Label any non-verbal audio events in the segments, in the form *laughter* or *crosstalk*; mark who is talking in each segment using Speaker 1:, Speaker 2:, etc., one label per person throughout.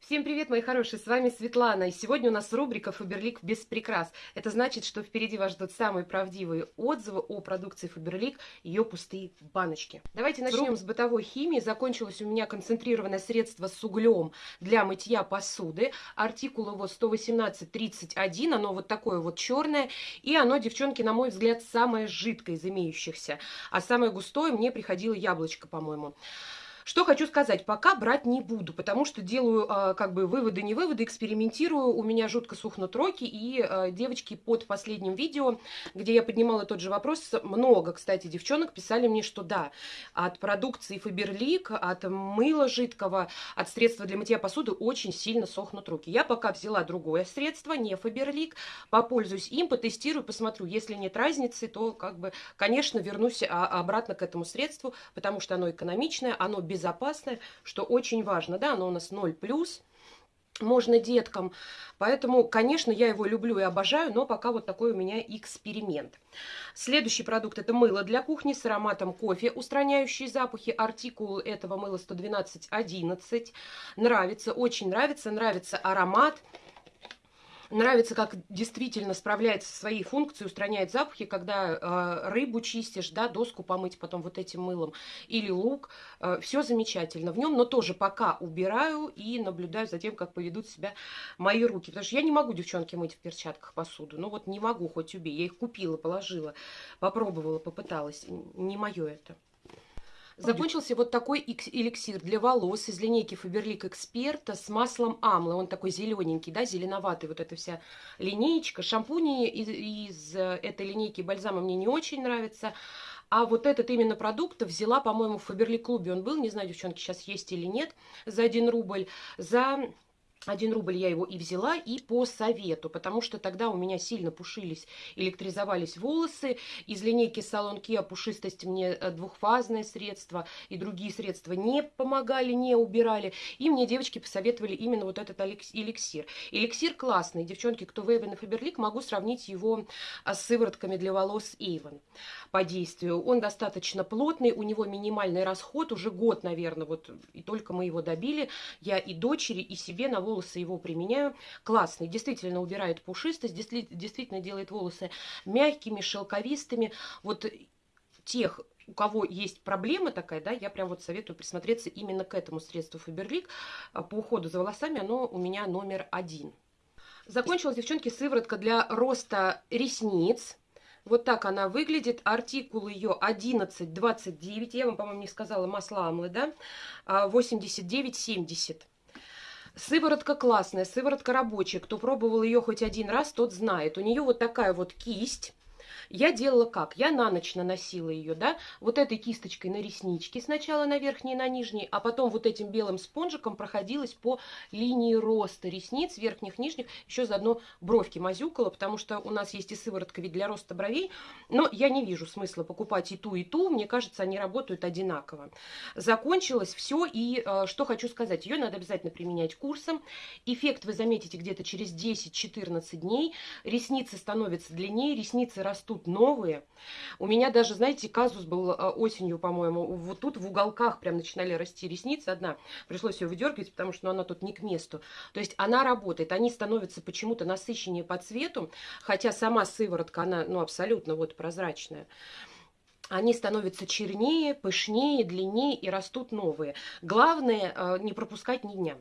Speaker 1: Всем привет, мои хорошие, с вами Светлана, и сегодня у нас рубрика «Фаберлик без прикрас». Это значит, что впереди вас ждут самые правдивые отзывы о продукции Фаберлик, ее пустые баночки. Давайте начнем с бытовой химии. Закончилось у меня концентрированное средство с углем для мытья посуды. Артикул его 118-31, оно вот такое вот черное, и оно, девчонки, на мой взгляд, самое жидкое из имеющихся. А самое густое мне приходило яблочко, по-моему. Что хочу сказать, пока брать не буду, потому что делаю э, как бы выводы, не выводы, экспериментирую, у меня жутко сухнут руки, и э, девочки под последним видео, где я поднимала тот же вопрос, много, кстати, девчонок писали мне, что да, от продукции Фаберлик, от мыла жидкого, от средства для мытья посуды очень сильно сохнут руки. Я пока взяла другое средство, не Фаберлик, попользуюсь им, потестирую, посмотрю, если нет разницы, то как бы, конечно, вернусь а, обратно к этому средству, потому что оно экономичное, оно без безопасное, что очень важно. Да, оно у нас 0+, можно деткам. Поэтому, конечно, я его люблю и обожаю, но пока вот такой у меня эксперимент. Следующий продукт – это мыло для кухни с ароматом кофе, устраняющий запахи. Артикул этого мыла 112.11. Нравится, очень нравится, нравится аромат. Нравится, как действительно справляется со своей функцией, устраняет запахи, когда э, рыбу чистишь, да, доску помыть потом вот этим мылом, или лук. Э, все замечательно в нем, но тоже пока убираю и наблюдаю за тем, как поведут себя мои руки. Потому что я не могу, девчонки, мыть в перчатках посуду. Ну вот не могу, хоть убей. Я их купила, положила, попробовала, попыталась. Не мое это. Закончился вот такой эликсир для волос из линейки Faberlic Expert с маслом Амла. Он такой зелененький, да, зеленоватый. Вот эта вся линеечка. Шампуни из, из э, этой линейки бальзама мне не очень нравятся. А вот этот именно продукт взяла, по-моему, в Faberlic клубе он был. Не знаю, девчонки, сейчас есть или нет. За 1 рубль. За один рубль я его и взяла, и по совету, потому что тогда у меня сильно пушились, электризовались волосы. Из линейки Салон Kia пушистость мне э, двухфазное средство, и другие средства не помогали, не убирали. И мне девочки посоветовали именно вот этот эликсир. Эликсир классный. Девчонки, кто в Эйвен и Фаберлик, могу сравнить его а, с сыворотками для волос Эйвен по действию. Он достаточно плотный, у него минимальный расход, уже год, наверное, вот и только мы его добили. Я и дочери, и себе на волосы его применяю. Классный, действительно убирает пушистость, действительно делает волосы мягкими, шелковистыми. Вот тех, у кого есть проблема такая, да, я прям вот советую присмотреться именно к этому средству Фаберлик. А, по уходу за волосами оно у меня номер один. Закончилась, девчонки, сыворотка для роста ресниц. Вот так она выглядит. Артикул ее 1129. Я вам, по-моему, не сказала масла амлы, да? 89,70. Сыворотка классная, сыворотка рабочая. Кто пробовал ее хоть один раз, тот знает. У нее вот такая вот кисть я делала как? Я на ночь наносила ее, да, вот этой кисточкой на реснички сначала на верхней и на нижней, а потом вот этим белым спонжиком проходилась по линии роста ресниц, верхних, нижних, еще заодно бровки мазюкала, потому что у нас есть и сыворотка ведь для роста бровей, но я не вижу смысла покупать и ту, и ту, мне кажется, они работают одинаково. Закончилось все, и э, что хочу сказать, ее надо обязательно применять курсом, эффект вы заметите где-то через 10-14 дней, ресницы становятся длиннее, ресницы растут растут новые. У меня даже, знаете, казус был а, осенью, по-моему, вот тут в уголках прям начинали расти ресницы. Одна, пришлось ее выдергивать, потому что ну, она тут не к месту. То есть она работает, они становятся почему-то насыщеннее по цвету, хотя сама сыворотка, она ну, абсолютно вот прозрачная они становятся чернее, пышнее, длиннее и растут новые. Главное а, не пропускать ни дня.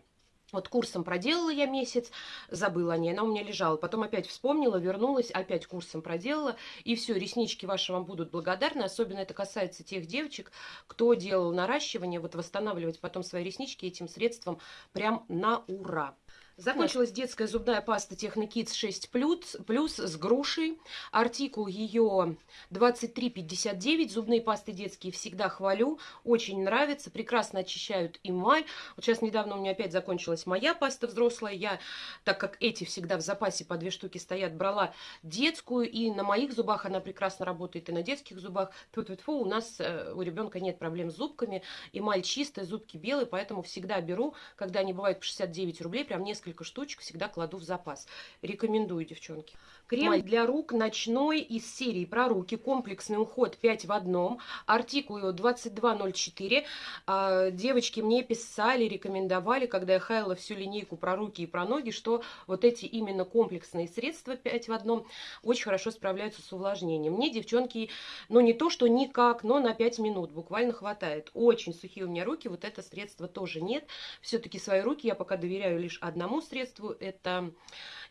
Speaker 1: Вот курсом проделала я месяц, забыла о ней, она у меня лежала. Потом опять вспомнила, вернулась, опять курсом проделала. И все, реснички ваши вам будут благодарны. Особенно это касается тех девочек, кто делал наращивание. Вот восстанавливать потом свои реснички этим средством прям на ура. Закончилась детская зубная паста Технокидс 6 плюс, плюс с грушей. Артикул ее 23,59. Зубные пасты детские всегда хвалю. Очень нравится. Прекрасно очищают эмаль. Вот сейчас недавно у меня опять закончилась моя паста взрослая. Я, так как эти всегда в запасе по две штуки стоят, брала детскую. И на моих зубах она прекрасно работает, и на детских зубах. Тут -тьфу, у нас э, у ребенка нет проблем с зубками. Эмаль чистая, зубки белые, поэтому всегда беру, когда они бывают по 69 рублей, прям несколько несколько штучек всегда кладу в запас. Рекомендую, девчонки. Крем для рук ночной из серии про руки. Комплексный уход 5 в одном. Артикул его 2204. А, девочки мне писали, рекомендовали, когда я хаяла всю линейку про руки и про ноги, что вот эти именно комплексные средства 5 в одном очень хорошо справляются с увлажнением. Мне, девчонки, ну не то, что никак, но на 5 минут буквально хватает. Очень сухие у меня руки, вот это средство тоже нет. Все-таки свои руки я пока доверяю лишь одному средству. Это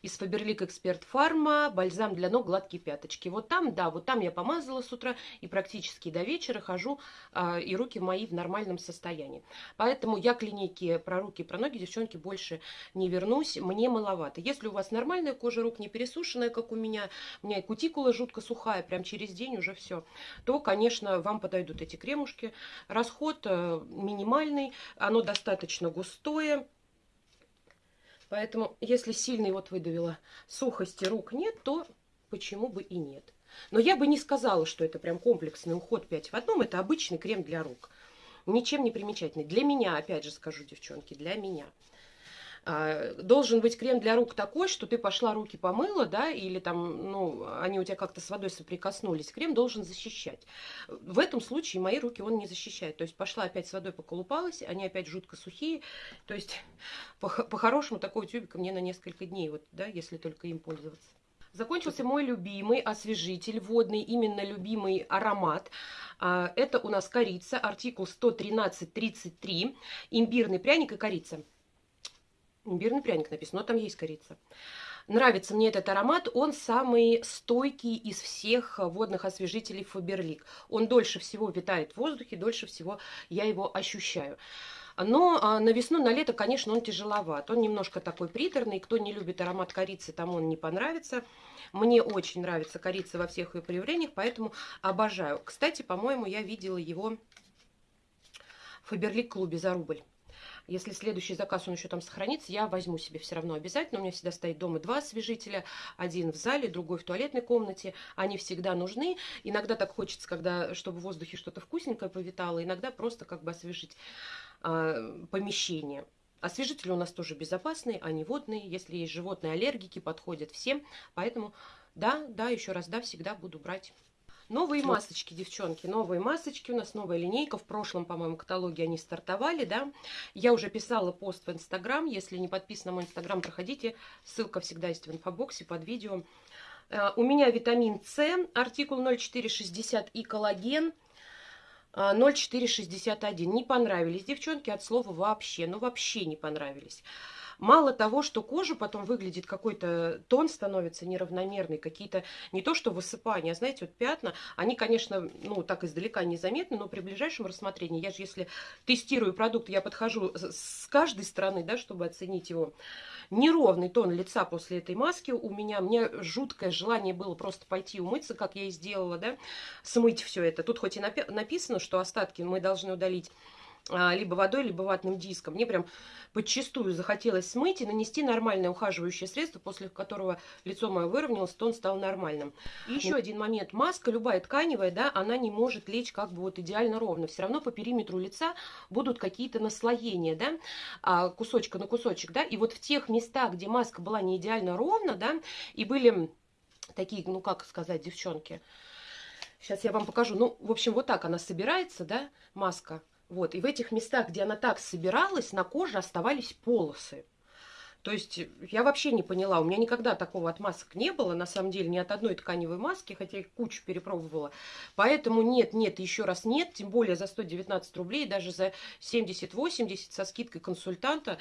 Speaker 1: из Faberlic Expert Pharma, бальзам для ног, гладкие пяточки. Вот там, да, вот там я помазала с утра и практически до вечера хожу, а, и руки мои в нормальном состоянии. Поэтому я к линейке про руки про ноги, девчонки, больше не вернусь, мне маловато. Если у вас нормальная кожа рук, не пересушенная, как у меня, у меня и кутикула жутко сухая, прям через день уже все, то, конечно, вам подойдут эти кремушки. Расход э, минимальный, оно достаточно густое, Поэтому, если сильный вот выдавила сухости рук нет, то почему бы и нет. Но я бы не сказала, что это прям комплексный уход 5 в одном. Это обычный крем для рук. Ничем не примечательный. Для меня, опять же скажу, девчонки, для меня. А, должен быть крем для рук такой, что ты пошла руки помыла, да, или там, ну, они у тебя как-то с водой соприкоснулись. Крем должен защищать. В этом случае мои руки он не защищает. То есть пошла опять с водой поколупалась, они опять жутко сухие. То есть *laughs* по-хорошему по такого тюбика мне на несколько дней, вот, да, если только им пользоваться. Закончился мой любимый освежитель водный, именно любимый аромат. А, это у нас корица, артикул 113.33, имбирный пряник и корица. Имбирный пряник написано, но там есть корица. Нравится мне этот аромат, он самый стойкий из всех водных освежителей Фаберлик. Он дольше всего витает в воздухе, дольше всего я его ощущаю. Но а, на весну, на лето, конечно, он тяжеловат. Он немножко такой приторный. Кто не любит аромат корицы, тому он не понравится. Мне очень нравится корица во всех ее проявлениях, поэтому обожаю. Кстати, по-моему, я видела его в Фаберлик клубе за рубль. Если следующий заказ, он еще там сохранится, я возьму себе все равно обязательно. У меня всегда стоит дома два освежителя. Один в зале, другой в туалетной комнате. Они всегда нужны. Иногда так хочется, когда, чтобы в воздухе что-то вкусненькое повитало. Иногда просто как бы освежить э, помещение. Освежители у нас тоже безопасные, они водные. Если есть животные аллергики, подходят всем. Поэтому, да, да, еще раз, да, всегда буду брать. Новые масочки, девчонки, новые масочки. У нас новая линейка. В прошлом, по-моему, каталоге они стартовали, да. Я уже писала пост в Инстаграм. Если не подписаны на мой Инстаграм, проходите. Ссылка всегда есть в инфобоксе под видео. Э, у меня витамин С, артикул 0460 и коллаген 0461. Э, не понравились, девчонки, от слова вообще. Ну, вообще не понравились. Мало того, что кожа потом выглядит какой-то, тон становится неравномерный, какие-то, не то что высыпания, а знаете, вот пятна, они, конечно, ну, так издалека незаметны, но при ближайшем рассмотрении, я же, если тестирую продукт, я подхожу с каждой стороны, да, чтобы оценить его, неровный тон лица после этой маски у меня, мне жуткое желание было просто пойти умыться, как я и сделала, да, смыть все это. Тут хоть и написано, что остатки мы должны удалить либо водой, либо ватным диском. Мне прям подчастую захотелось смыть и нанести нормальное ухаживающее средство, после которого лицо мое выровнялось, тон стал нормальным. И еще один момент. Маска, любая тканевая, да, она не может лечь как бы вот идеально ровно. Все равно по периметру лица будут какие-то наслоения, да, а, кусочка на кусочек, да. И вот в тех местах, где маска была не идеально ровно, да, и были такие, ну как сказать, девчонки, Сейчас я вам покажу. Ну, в общем, вот так она собирается, да, маска. Вот, и в этих местах, где она так собиралась, на коже оставались полосы. То есть я вообще не поняла, у меня никогда такого от масок не было, на самом деле, ни от одной тканевой маски, хотя я кучу перепробовала. Поэтому нет, нет, еще раз нет, тем более за 119 рублей, даже за 70-80 со скидкой консультанта.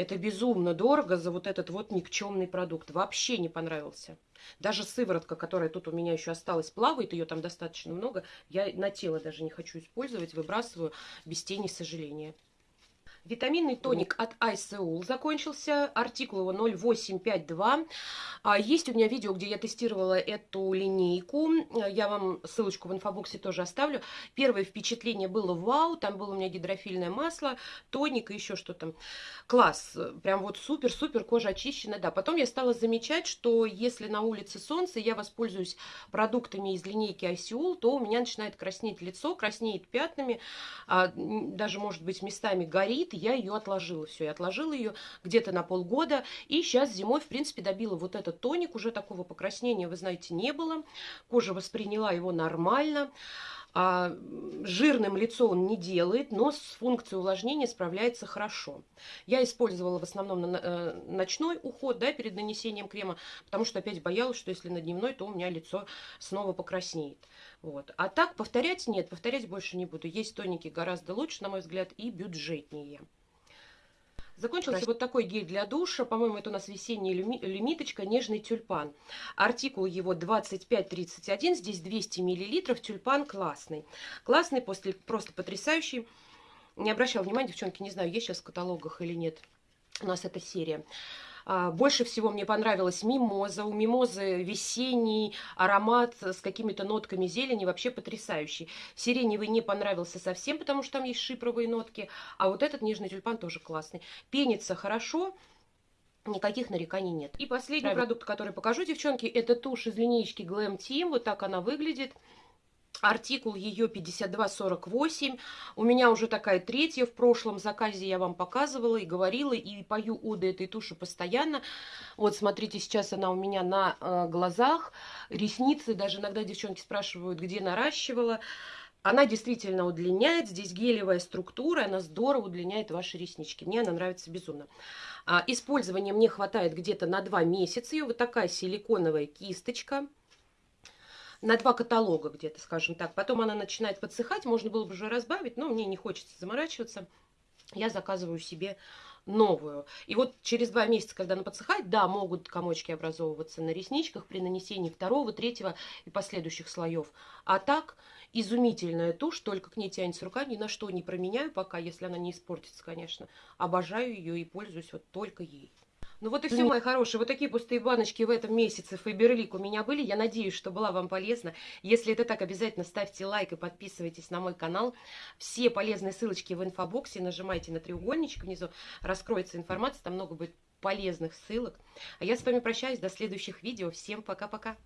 Speaker 1: Это безумно дорого за вот этот вот никчемный продукт. Вообще не понравился. Даже сыворотка, которая тут у меня еще осталась, плавает, ее там достаточно много. Я на тело даже не хочу использовать, выбрасываю без тени сожаления. Витаминный тоник от iSeul закончился, артикул его 0852. А, есть у меня видео, где я тестировала эту линейку, я вам ссылочку в инфобоксе тоже оставлю. Первое впечатление было вау, там было у меня гидрофильное масло, тоник и еще что-то. Класс, прям вот супер-супер, кожа очищена, да. Потом я стала замечать, что если на улице солнце, я воспользуюсь продуктами из линейки iSeul, то у меня начинает краснеть лицо, краснеет пятнами, а, даже может быть местами горит, и я ее отложила. Все, я отложила ее где-то на полгода. И сейчас зимой, в принципе, добила вот этот тоник. Уже такого покраснения, вы знаете, не было. Кожа восприняла его нормально. А, жирным лицо он не делает, но с функцией увлажнения справляется хорошо. Я использовала в основном на, э, ночной уход да, перед нанесением крема, потому что опять боялась, что если на дневной, то у меня лицо снова покраснеет. Вот. А так повторять нет, повторять больше не буду. Есть тоники гораздо лучше, на мой взгляд, и бюджетнее. Закончился вот такой гель для душа. По-моему, это у нас весенняя лимиточка, нежный тюльпан. Артикул его 2531, здесь 200 миллилитров. Тюльпан классный. Классный, после, просто потрясающий. Не обращал внимания, девчонки, не знаю, есть сейчас в каталогах или нет. У нас эта серия. А, больше всего мне понравилась мимоза. У мимозы весенний аромат с какими-то нотками зелени, вообще потрясающий. Сиреневый не понравился совсем, потому что там есть шипровые нотки. А вот этот нежный тюльпан тоже классный. Пенится хорошо, Никаких нареканий нет. И последний Правильно. продукт, который покажу, девчонки, это тушь из линейки Glam Team. Вот так она выглядит. Артикул ее 5248. У меня уже такая третья. В прошлом заказе я вам показывала и говорила, и пою оды этой туши постоянно. Вот, смотрите, сейчас она у меня на э, глазах. Ресницы, даже иногда девчонки спрашивают, где наращивала. Она действительно удлиняет. Здесь гелевая структура, она здорово удлиняет ваши реснички. Мне она нравится безумно. А, использования мне хватает где-то на 2 месяца. Ее вот такая силиконовая кисточка на два каталога где-то, скажем так. Потом она начинает подсыхать, можно было бы уже разбавить, но мне не хочется заморачиваться. Я заказываю себе новую. И вот через два месяца, когда она подсыхает, да, могут комочки образовываться на ресничках при нанесении второго, третьего и последующих слоев. А так, изумительная тушь, только к ней тянется рука, ни на что не променяю пока, если она не испортится, конечно. Обожаю ее и пользуюсь вот только ей. Ну вот и все, мои хорошие. Вот такие пустые баночки в этом месяце Фаберлик у меня были. Я надеюсь, что была вам полезна. Если это так, обязательно ставьте лайк и подписывайтесь на мой канал. Все полезные ссылочки в инфобоксе. Нажимайте на треугольничек внизу. Раскроется информация. Там много будет полезных ссылок. А я с вами прощаюсь. До следующих видео. Всем пока-пока.